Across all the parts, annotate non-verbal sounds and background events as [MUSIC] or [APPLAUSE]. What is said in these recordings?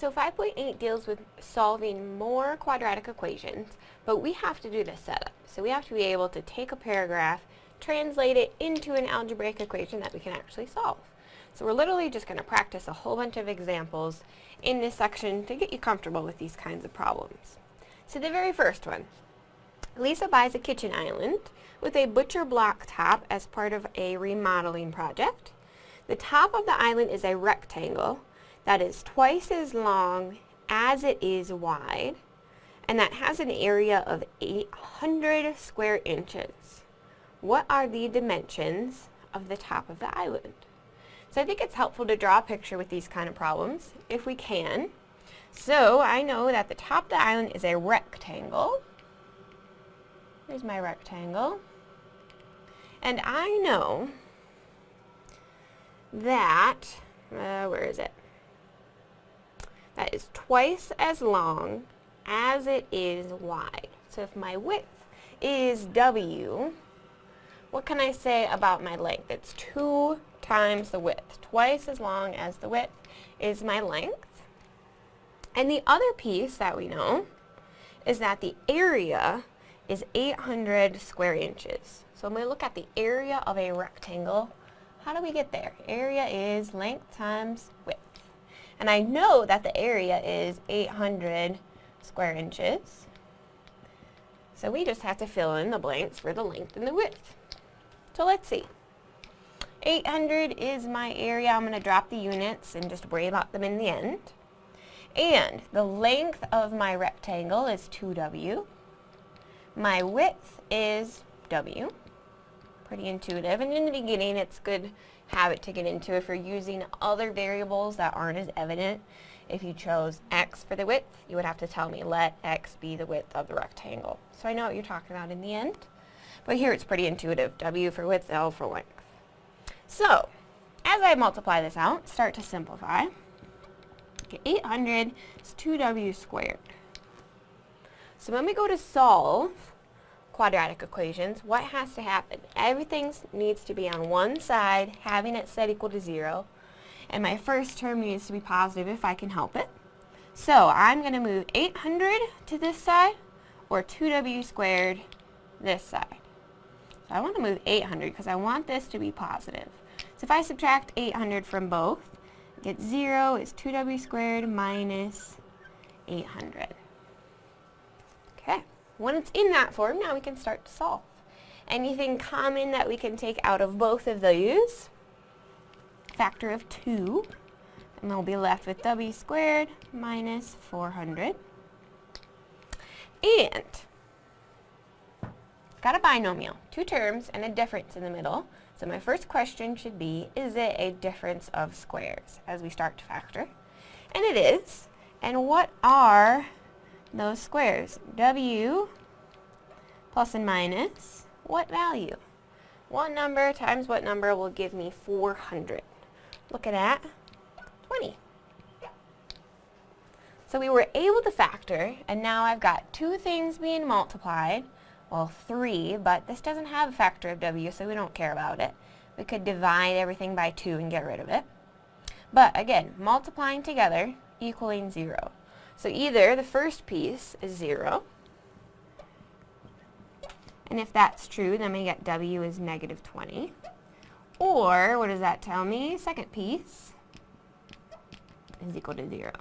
So 5.8 deals with solving more quadratic equations, but we have to do the setup. So we have to be able to take a paragraph, translate it into an algebraic equation that we can actually solve. So we're literally just going to practice a whole bunch of examples in this section to get you comfortable with these kinds of problems. So the very first one. Lisa buys a kitchen island with a butcher block top as part of a remodeling project. The top of the island is a rectangle that is twice as long as it is wide and that has an area of 800 square inches. What are the dimensions of the top of the island? So I think it's helpful to draw a picture with these kind of problems, if we can. So I know that the top of the island is a rectangle. Here's my rectangle. And I know that, uh, where is it? That is twice as long as it is wide. So if my width is W, what can I say about my length? It's 2 times the width. Twice as long as the width is my length. And the other piece that we know is that the area is 800 square inches. So when we look at the area of a rectangle. How do we get there? Area is length times width. And I know that the area is 800 square inches. So we just have to fill in the blanks for the length and the width. So let's see. 800 is my area. I'm going to drop the units and just worry about them in the end. And the length of my rectangle is 2w. My width is w. Pretty intuitive. And in the beginning, it's good habit to get into if you're using other variables that aren't as evident. If you chose x for the width, you would have to tell me let x be the width of the rectangle. So I know what you're talking about in the end. But here it's pretty intuitive. w for width, l for length. So, as I multiply this out, start to simplify. Okay, 800 is 2w squared. So when we go to solve quadratic equations, what has to happen? Everything needs to be on one side, having it set equal to 0. And my first term needs to be positive if I can help it. So I'm going to move 800 to this side, or 2w squared this side. So I want to move 800 because I want this to be positive. So if I subtract 800 from both, get 0 is 2w squared minus 800. Okay, when it's in that form, now we can start to solve. Anything common that we can take out of both of those? Factor of 2, and we'll be left with w squared minus 400. And got a binomial, two terms and a difference in the middle. So my first question should be, is it a difference of squares as we start to factor? And it is. And what are those squares? W plus and minus, what value? What number times what number will give me 400? Look at that, 20. So we were able to factor, and now I've got two things being multiplied, well, 3, but this doesn't have a factor of w, so we don't care about it. We could divide everything by 2 and get rid of it. But again, multiplying together equaling 0. So either the first piece is 0, and if that's true, then we get w is negative 20. Or, what does that tell me? Second piece is equal to 0,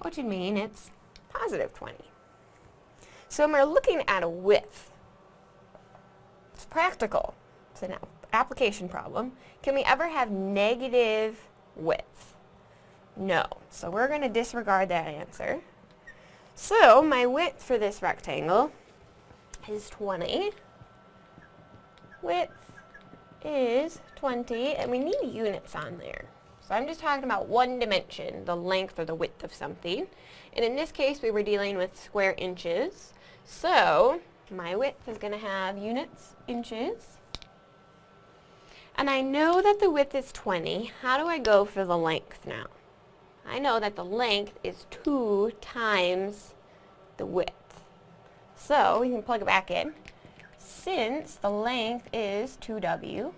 which would mean it's positive 20. So when we're looking at a width, it's practical. It's an application problem. Can we ever have negative width? No. So we're going to disregard that answer. So my width for this rectangle is 20. Width is 20, and we need units on there. So I'm just talking about one dimension, the length or the width of something. And in this case, we were dealing with square inches. So my width is going to have units, inches. And I know that the width is 20. How do I go for the length now? I know that the length is 2 times the width. So we can plug it back in. Since the length is 2w,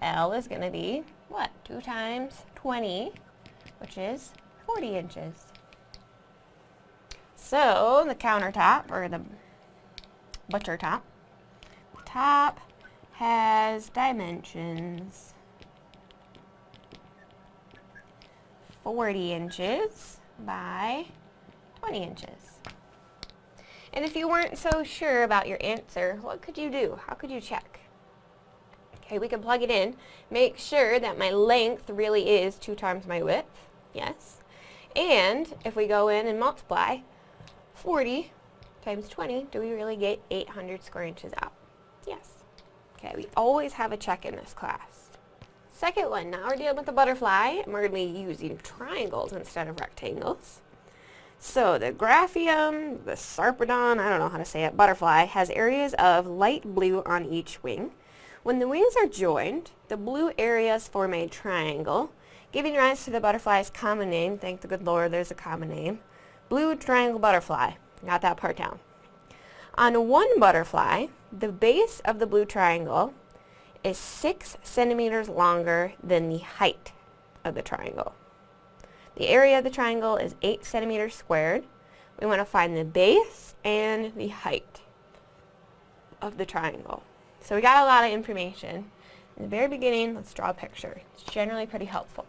L is going to be, what, 2 times 20, which is 40 inches. So the countertop, or the butcher top, the top has dimensions 40 inches by 20 inches. And if you weren't so sure about your answer, what could you do? How could you check? Okay, we can plug it in. Make sure that my length really is 2 times my width. Yes. And if we go in and multiply 40 times 20, do we really get 800 square inches out? Yes. Okay, we always have a check in this class. Second one, now we're dealing with the butterfly, and we're going to be using triangles instead of rectangles. So the Graphium, the Sarpedon, I don't know how to say it, butterfly, has areas of light blue on each wing. When the wings are joined, the blue areas form a triangle, giving rise to the butterfly's common name. Thank the good Lord there's a common name. Blue triangle butterfly. Got that part down. On one butterfly, the base of the blue triangle is 6 centimeters longer than the height of the triangle. The area of the triangle is 8 centimeters squared. We want to find the base and the height of the triangle. So we got a lot of information. In the very beginning, let's draw a picture. It's generally pretty helpful.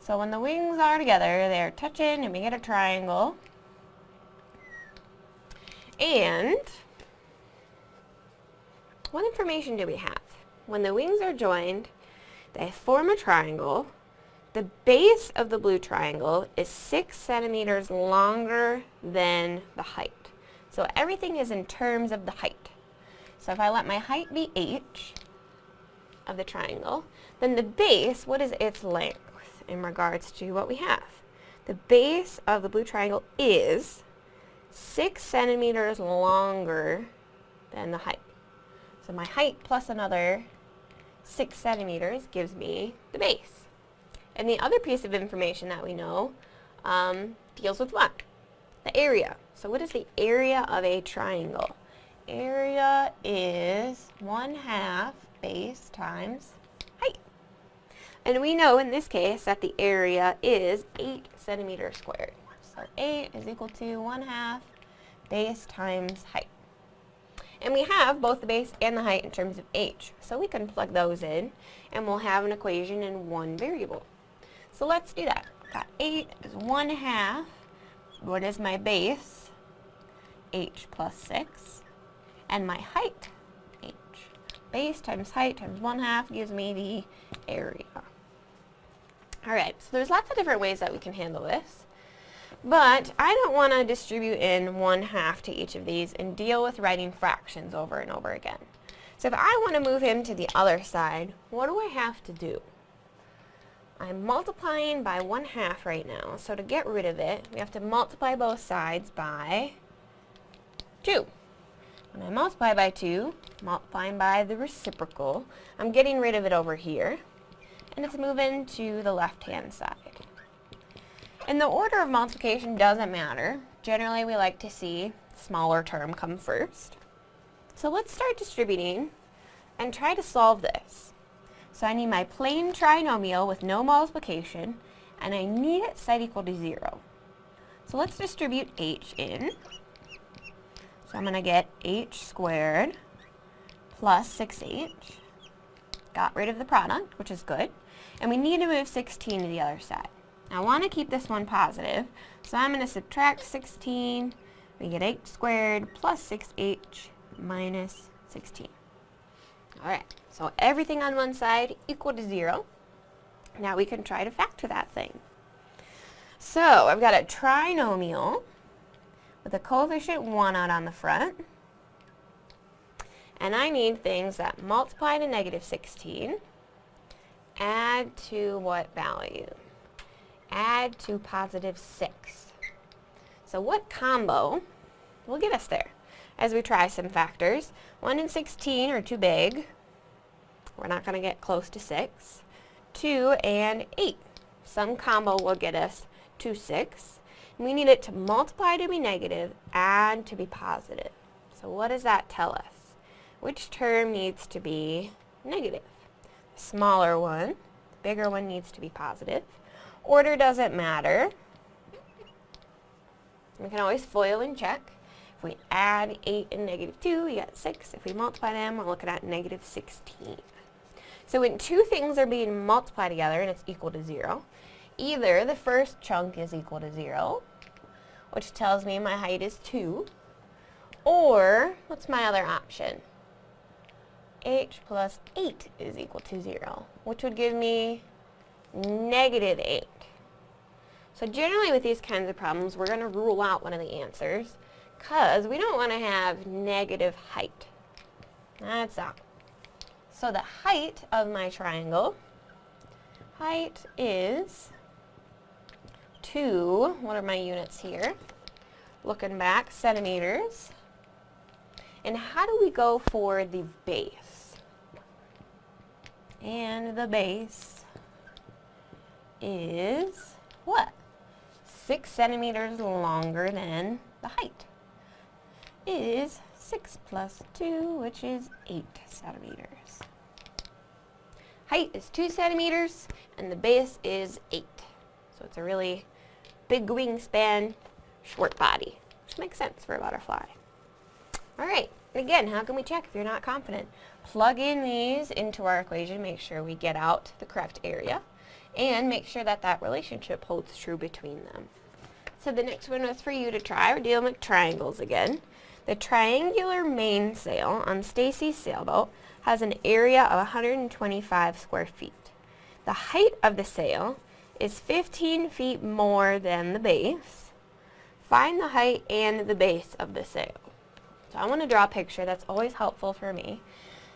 So when the wings are together, they're touching and we get a triangle. And what information do we have? When the wings are joined, they form a triangle the base of the blue triangle is 6 centimeters longer than the height. So everything is in terms of the height. So if I let my height be h of the triangle, then the base, what is its length in regards to what we have? The base of the blue triangle is 6 centimeters longer than the height. So my height plus another 6 centimeters gives me the base. And the other piece of information that we know um, deals with what? The area. So what is the area of a triangle? Area is 1 half base times height. And we know in this case that the area is 8 centimeters squared. So 8 is equal to 1 half base times height. And we have both the base and the height in terms of h. So we can plug those in and we'll have an equation in one variable. So let's do that. Got 8 is 1 half. What is my base? h plus 6. And my height, h. Base times height times 1 half gives me the area. Alright, so there's lots of different ways that we can handle this. But I don't want to distribute in 1 half to each of these and deal with writing fractions over and over again. So if I want to move him to the other side, what do I have to do? I'm multiplying by 1 half right now, so to get rid of it, we have to multiply both sides by 2. When I multiply by 2, multiplying by the reciprocal, I'm getting rid of it over here, and it's moving to the left-hand side. And the order of multiplication doesn't matter. Generally, we like to see smaller term come first. So let's start distributing and try to solve this. So I need my plain trinomial with no multiplication, and I need it set equal to 0. So let's distribute h in. So I'm going to get h squared plus 6h. Got rid of the product, which is good. And we need to move 16 to the other side. I want to keep this one positive, so I'm going to subtract 16. We get h squared plus 6h minus 16. Alright, so everything on one side equal to 0. Now we can try to factor that thing. So I've got a trinomial with a coefficient 1 out on the front. And I need things that multiply to negative 16, add to what value? Add to positive 6. So what combo will get us there? as we try some factors. 1 and 16 are too big. We're not going to get close to 6. 2 and 8. Some combo will get us to 6. We need it to multiply to be negative and to be positive. So what does that tell us? Which term needs to be negative? Smaller one. The bigger one needs to be positive. Order doesn't matter. We can always FOIL and check. If we add 8 and negative 2, we get 6. If we multiply them, we're looking at negative 16. So when two things are being multiplied together and it's equal to 0, either the first chunk is equal to 0, which tells me my height is 2, or, what's my other option? h plus 8 is equal to 0, which would give me negative 8. So generally with these kinds of problems, we're going to rule out one of the answers because we don't want to have negative height. That's all. So the height of my triangle, height is 2, what are my units here? Looking back, centimeters. And how do we go for the base? And the base is what? 6 centimeters longer than the height. Is 6 plus 2, which is 8 centimeters. Height is 2 centimeters, and the base is 8. So it's a really big wingspan, short body, which makes sense for a butterfly. Alright, and again, how can we check if you're not confident? Plug in these into our equation, make sure we get out the correct area, and make sure that that relationship holds true between them. So the next one was for you to try. We're dealing with triangles again. The triangular mainsail on Stacy's sailboat has an area of 125 square feet. The height of the sail is 15 feet more than the base. Find the height and the base of the sail. So I want to draw a picture. That's always helpful for me.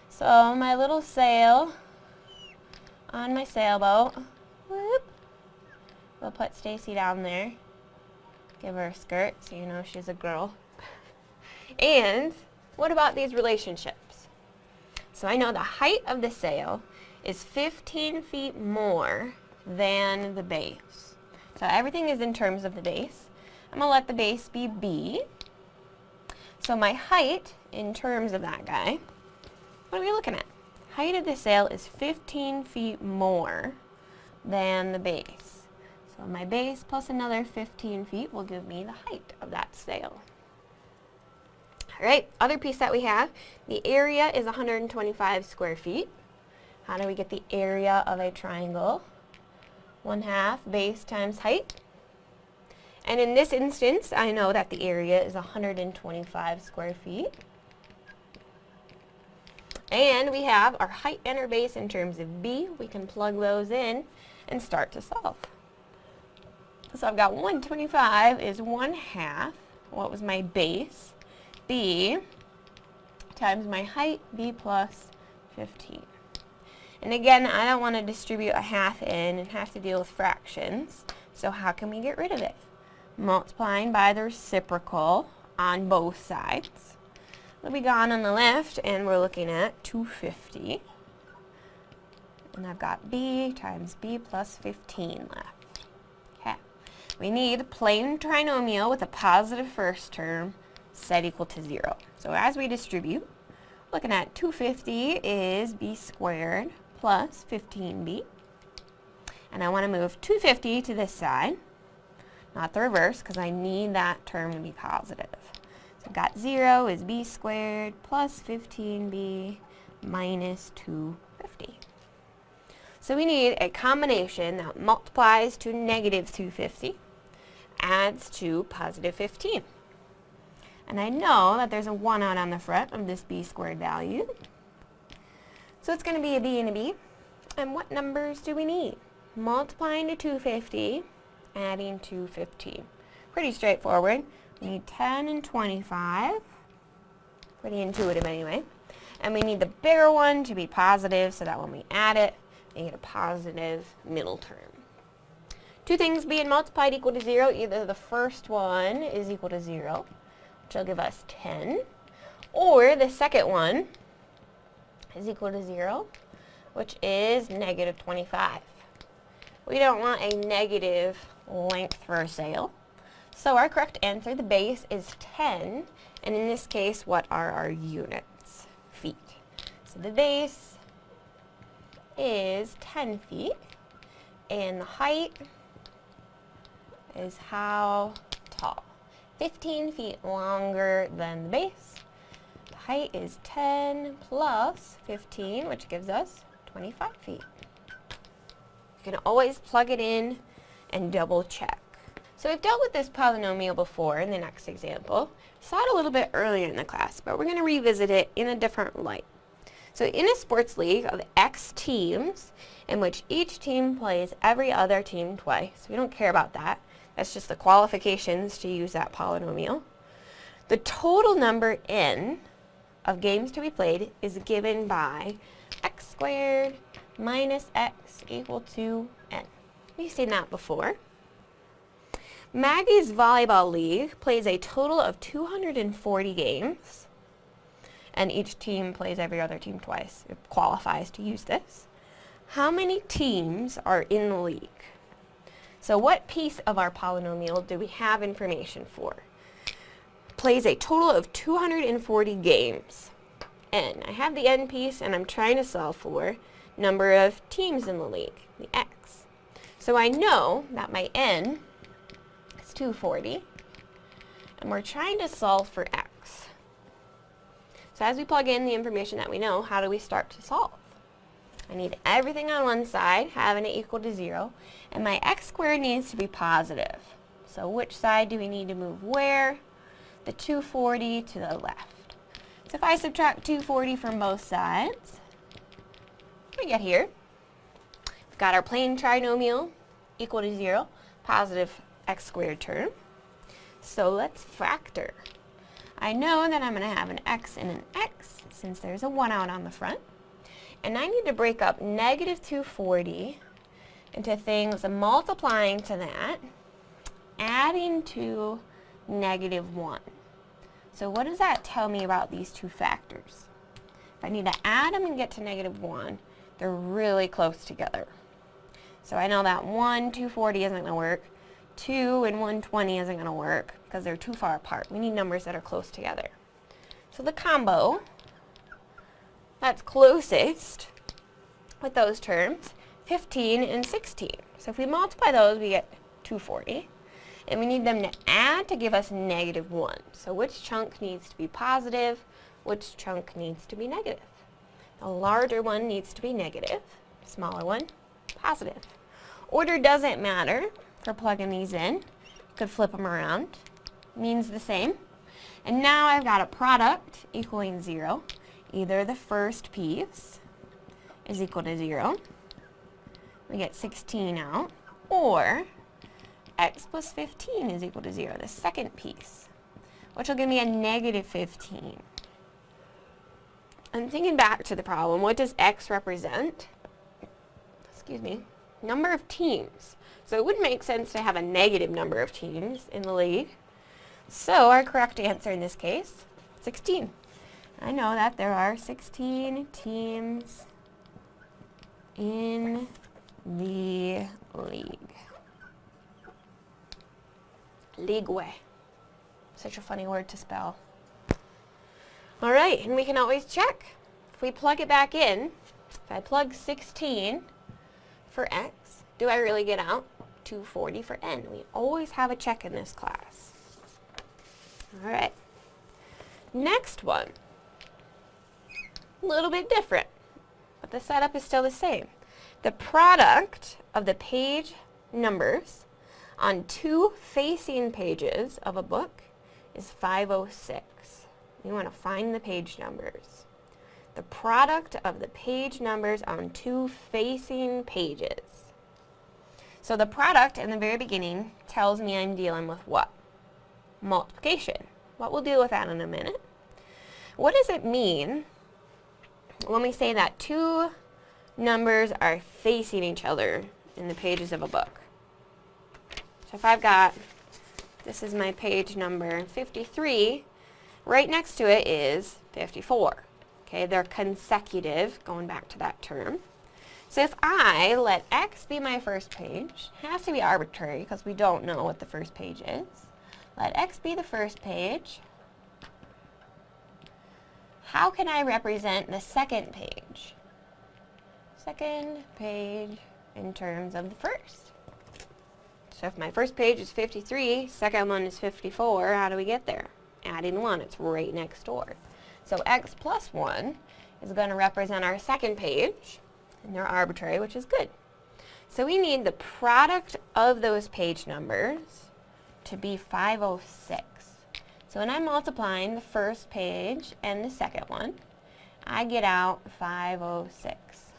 So my little sail on my sailboat. Whoop. We'll put Stacy down there. Give her a skirt so you know she's a girl. [LAUGHS] and what about these relationships? So I know the height of the sail is 15 feet more than the base. So everything is in terms of the base. I'm going to let the base be B. So my height, in terms of that guy, what are we looking at? Height of the sail is 15 feet more than the base. So my base plus another 15 feet will give me the height of that sail. Alright, other piece that we have, the area is 125 square feet. How do we get the area of a triangle? 1 half base times height. And in this instance, I know that the area is 125 square feet. And we have our height and our base in terms of B. We can plug those in and start to solve. So I've got 125 is 1 half. What was my base? B times my height, B plus 15. And again, I don't want to distribute a half in and have to deal with fractions. So how can we get rid of it? multiplying by the reciprocal on both sides. We'll be gone on the left, and we're looking at 250. And I've got b times b plus 15 left. Okay. We need a plain trinomial with a positive first term set equal to 0. So as we distribute, looking at 250 is b squared plus 15b. And I want to move 250 to this side not the reverse, because I need that term to be positive. So I've got 0 is b squared plus 15b minus 250. So we need a combination that multiplies to negative 250, adds to positive 15. And I know that there's a 1 out on the front of this b squared value. So it's going to be a b and a b. And what numbers do we need? Multiplying to 250 adding to 15. Pretty straightforward. We need 10 and 25. Pretty intuitive anyway. And we need the bigger one to be positive so that when we add it, we get a positive middle term. Two things being multiplied equal to 0. Either the first one is equal to 0, which will give us 10, or the second one is equal to 0, which is negative 25. We don't want a negative length for a sail. So our correct answer, the base, is 10. And in this case, what are our units? Feet. So the base is 10 feet. And the height is how tall? 15 feet longer than the base. The height is 10 plus 15, which gives us 25 feet. You can always plug it in and double check. So we've dealt with this polynomial before in the next example. Saw it a little bit earlier in the class, but we're going to revisit it in a different light. So in a sports league of X teams, in which each team plays every other team twice, we don't care about that. That's just the qualifications to use that polynomial. The total number n of games to be played is given by x squared minus x equal to n. We've seen that before. Maggie's Volleyball League plays a total of 240 games, and each team plays every other team twice. It qualifies to use this. How many teams are in the league? So what piece of our polynomial do we have information for? Plays a total of 240 games. N. I have the N piece and I'm trying to solve for number of teams in the league, the X. So I know that my N is 240 and we're trying to solve for X. So as we plug in the information that we know, how do we start to solve? I need everything on one side, having it equal to 0, and my x squared needs to be positive. So which side do we need to move where? The 240 to the left. So if I subtract 240 from both sides, we get here. We've got our plain trinomial equal to 0, positive x squared term. So let's factor. I know that I'm going to have an x and an x since there's a 1 out on the front. And I need to break up negative 240 into things multiplying to that, adding to negative 1. So what does that tell me about these two factors? If I need to add them and get to negative 1, they're really close together. So I know that 1, 240 isn't going to work. 2 and 120 isn't going to work because they're too far apart. We need numbers that are close together. So the combo that's closest with those terms, 15 and 16. So if we multiply those, we get 240. And we need them to add to give us negative 1. So which chunk needs to be positive? Which chunk needs to be negative? The larger one needs to be negative, smaller one, positive. Order doesn't matter for plugging these in. You could flip them around. Means the same. And now I've got a product equaling 0 either the first piece is equal to 0, we get 16 out, or x plus 15 is equal to 0, the second piece, which will give me a negative 15. I'm thinking back to the problem, what does x represent? Excuse me, number of teams. So it wouldn't make sense to have a negative number of teams in the league. So our correct answer in this case, 16. I know that there are 16 teams in the league. League. Such a funny word to spell. Alright, and we can always check. If we plug it back in, if I plug 16 for x, do I really get out 240 for n? We always have a check in this class. Alright. Next one a little bit different, but the setup is still the same. The product of the page numbers on two facing pages of a book is 506. We want to find the page numbers. The product of the page numbers on two facing pages. So the product in the very beginning tells me I'm dealing with what? Multiplication. What we'll deal with that in a minute. What does it mean when we say that two numbers are facing each other in the pages of a book. So if I've got, this is my page number 53, right next to it is 54. Okay, they're consecutive, going back to that term. So if I let x be my first page, it has to be arbitrary because we don't know what the first page is. Let x be the first page, how can I represent the second page? Second page in terms of the first. So if my first page is 53, second one is 54, how do we get there? Adding 1, it's right next door. So x plus 1 is going to represent our second page, and they're arbitrary, which is good. So we need the product of those page numbers to be 506. So when I'm multiplying the first page and the second one, I get out 506.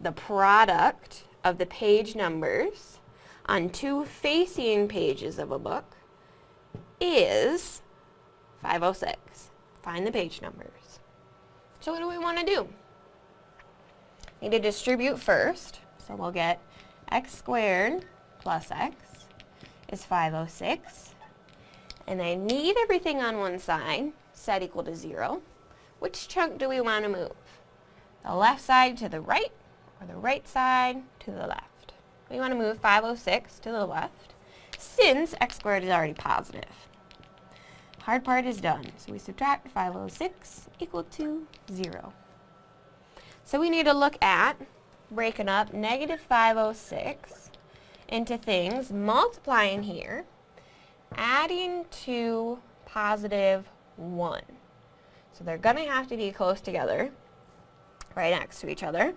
The product of the page numbers on two facing pages of a book is 506. Find the page numbers. So what do we want to do? We Need to distribute first. So we'll get x squared plus x is 506. And I need everything on one side set equal to 0. Which chunk do we want to move? The left side to the right or the right side to the left? We want to move 506 to the left since x squared is already positive. Hard part is done, so we subtract 506 equal to 0. So we need to look at breaking up negative 506 into things, multiplying here, adding to positive 1. So they're going to have to be close together, right next to each other.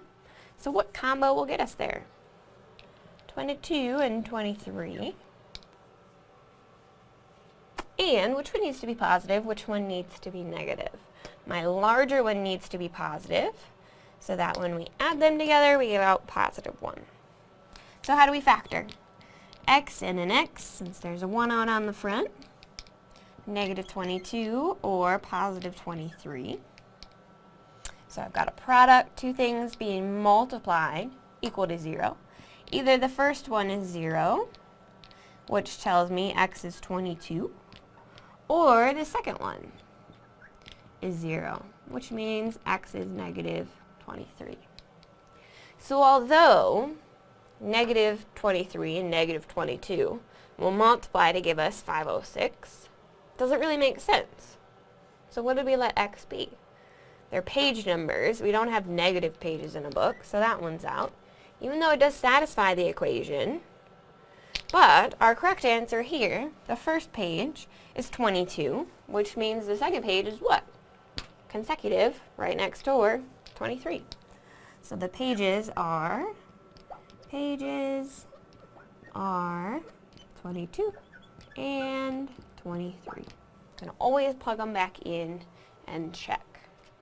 So what combo will get us there? 22 and 23. And which one needs to be positive, which one needs to be negative? My larger one needs to be positive, so that when we add them together, we get out positive 1. So how do we factor? x and an x, since there's a 1 out on the front, negative 22 or positive 23. So I've got a product, two things being multiplied equal to 0. Either the first one is 0, which tells me x is 22, or the second one is 0, which means x is negative 23. So although negative 23 and negative 22 will multiply to give us 506, doesn't really make sense. So what did we let x be? They're page numbers. We don't have negative pages in a book, so that one's out. Even though it does satisfy the equation, but our correct answer here, the first page, is 22, which means the second page is what? Consecutive, right next door, 23. So the pages are, pages are 22 and 23. Gonna always plug them back in and check.